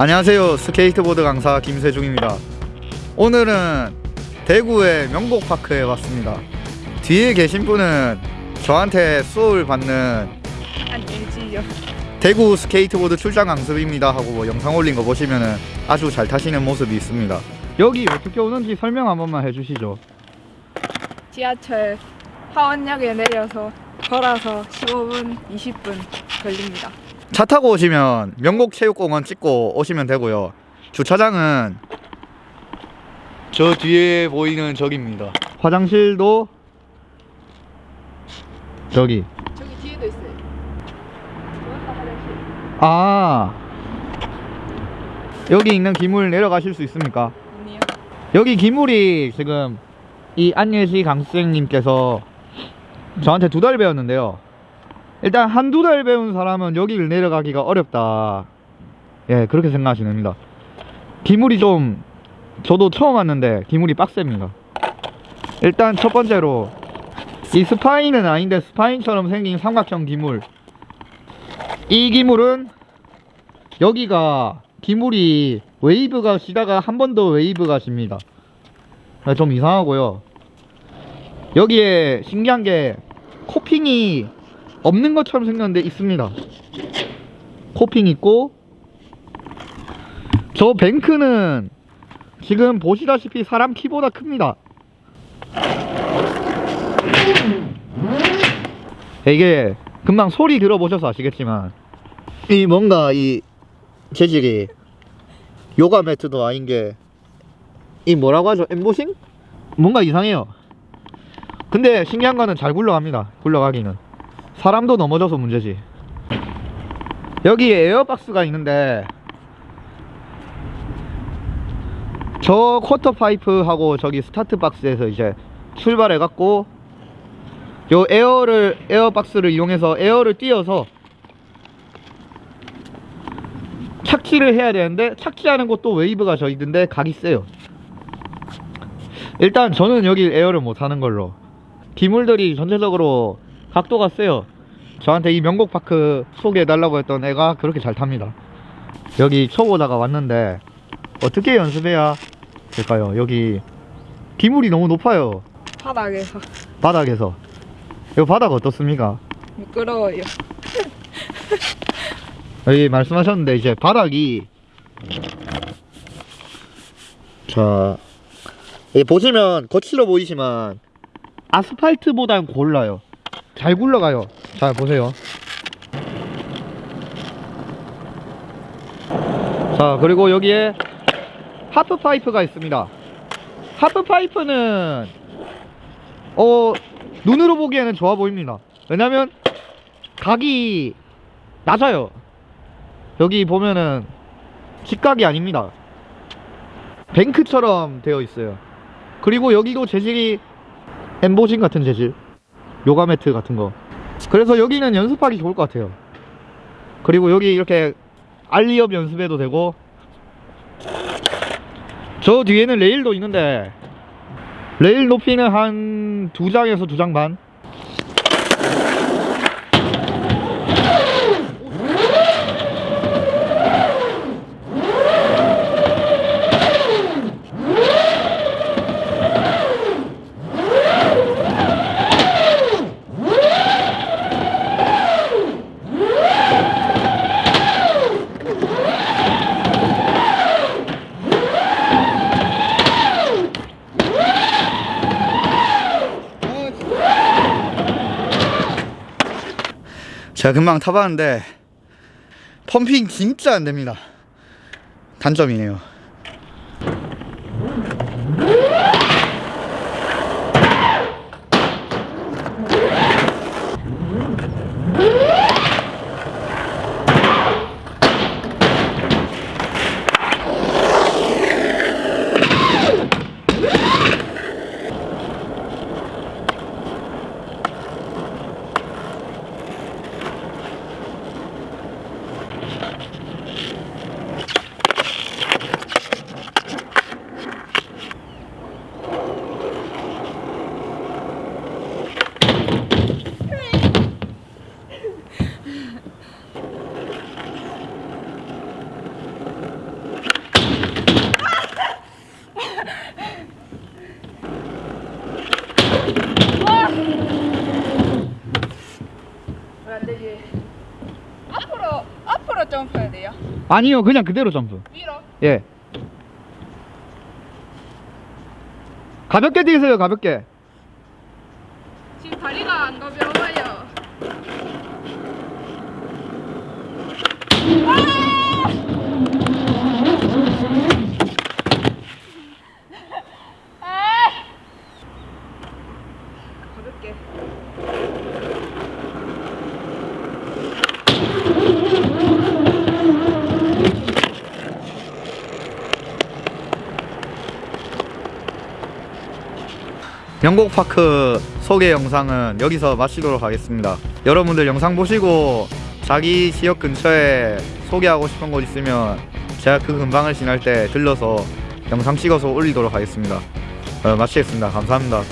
안녕하세요. 스케이트보드 강사 김세중입니다. 오늘은 대구의 명곡파크에 왔습니다. 뒤에 계신 분은 저한테 수업을 받는 안예지요. 대구 스케이트보드 출장 강습입니다 하고 뭐 영상 올린 거 보시면은 아주 잘 타시는 모습이 있습니다. 여기 어떻게 오는지 설명 한 번만 해주시죠. 지하철 화원역에 내려서 걸어서 15분, 20분 걸립니다. 차 타고 오시면 명곡체육공원 찍고 오시면 되고요 주차장은 저 뒤에 보이는 저기입니다 화장실도 저기 저기 뒤에도 있어요. 아 여기 있는 기물 내려가실 수 있습니까? 아니요. 여기 기물이 지금 이 안예시 강수생님께서 저한테 두 달 배웠는데요 일단 한두 달 배운 사람은 여기를 내려가기가 어렵다. 예 그렇게 생각하시면 됩니다. 기물이 좀 저도 처음 왔는데 기물이 빡셉니다. 일단 첫 번째로 이 spine은 아닌데 spine처럼 생긴 삼각형 기물. 이 기물은 여기가 기물이 웨이브가 시다가 한 번 더 웨이브가 십니다. 아, 좀 이상하고요. 여기에 신기한 게 코핑이 없는 것처럼 생겼는데 있습니다. 코핑 있고. 저 뱅크는 지금 보시다시피 사람 키보다 큽니다. 이게 금방 소리 들어보셔서 아시겠지만 이 뭔가 이 재질이 요가 매트도 아닌 게 이 뭐라고 하죠? 엠보싱? 뭔가 이상해요. 근데 신기한 거는 잘 굴러갑니다. 굴러가기는 사람도 넘어져서 문제지. 여기 에어박스가 있는데 저 quarter pipe하고 저기 스타트 박스에서 이제 출발해 갖고 요 air를 air box를 이용해서 air를 띄어서 착지를 해야 되는데 착지하는 곳도 웨이브가 저 있는데 각이 세요. 일단 저는 여기 air를 못 하는 걸로. 기물들이 전체적으로 각도가 세요. 저한테 이 명곡파크 소개해 달라고 했던 애가 그렇게 잘 탑니다. 여기 초보다가 왔는데 어떻게 연습해야 될까요? 여기 기물이 너무 높아요. 바닥에서. 바닥에서. 이 바닥 어떻습니까? 미끄러워요. 여기 말씀하셨는데 이제 바닥이 자 보시면 거칠어 보이지만 아스팔트보단 골라요 잘 굴러가요. 자 보세요. 자 그리고 여기에 하프 파이프가 있습니다. 하프 파이프는 어 눈으로 보기에는 좋아 보입니다. 왜냐면 각이 낮아요. 여기 보면은 직각이 아닙니다. 뱅크처럼 되어 있어요. 그리고 여기도 재질이 엠보징 같은 재질 요가 매트 같은 거. 그래서 여기는 연습하기 좋을 것 같아요. 그리고 여기 이렇게 알리업 연습해도 되고. 저 뒤에는 레일도 있는데 레일 높이는 한 두 장에서 두 장 반 제가 금방 타봤는데 펌핑 진짜 안 됩니다. 단점이네요. 안 되지. 앞으로 앞으로 점프해야 돼요. 아니요, 그냥 그대로 점프. 위로. 예. 가볍게 뛰세요, 가볍게. 영곡파크 소개 영상은 여기서 마치도록 하겠습니다. 여러분들 영상 보시고 자기 지역 근처에 소개하고 싶은 곳 있으면 제가 그 근방을 지날 때 들러서 영상 찍어서 올리도록 하겠습니다. 어, 마치겠습니다. 감사합니다.